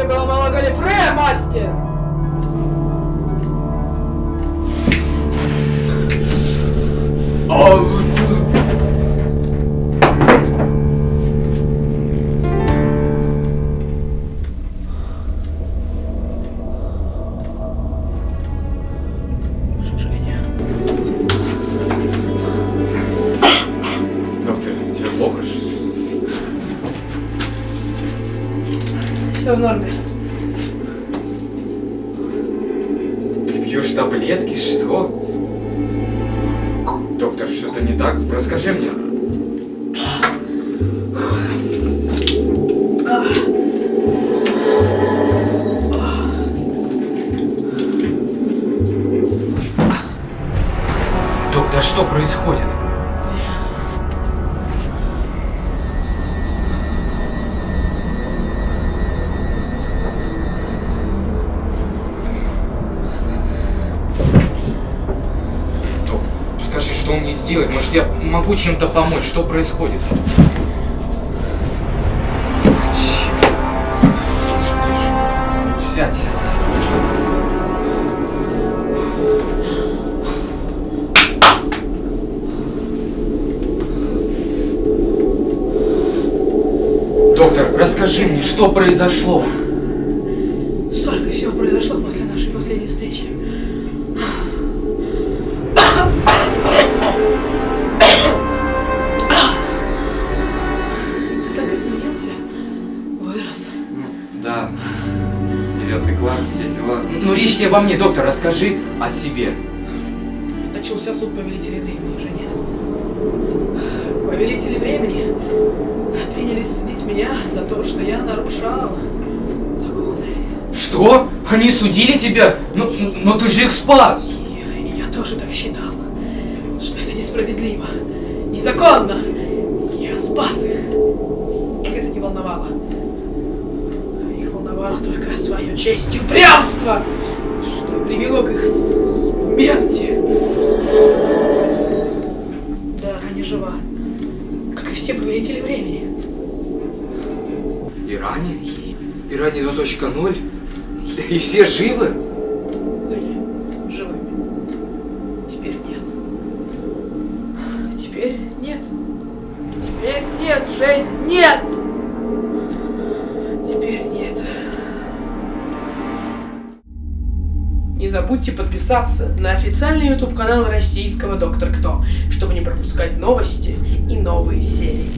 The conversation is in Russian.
Тебе было мало галифрея, мастер! А... Все в норме. Ты пьешь таблетки? Что? Доктор, что-то не так? Расскажи мне. Доктор, что происходит? Что мне сделать? Может, я могу чем-то помочь? Что происходит? Сядь, сядь. Доктор, расскажи мне, что произошло? Столько всего произошло после нашей последней встречи. Речь не обо мне, доктор, расскажи о себе. Начался суд повелителей времени, Женя. Повелители времени принялись судить меня за то, что я нарушал законы. Что? Они судили тебя? Ну, ну ты же их спас! И я тоже так считал, что это несправедливо, незаконно. Я спас их. Их это не волновало. Их волновало только свое честь и упрямство, привело к их смерти. Да, Раня жива, как и все повелители времени. Иране? Иране 2.0? И все живы? Были живыми. Теперь нет. Теперь нет. Теперь нет, Жень, нет! Не забудьте подписаться на официальный YouTube канал российского Доктор Кто, чтобы не пропускать новости и новые серии.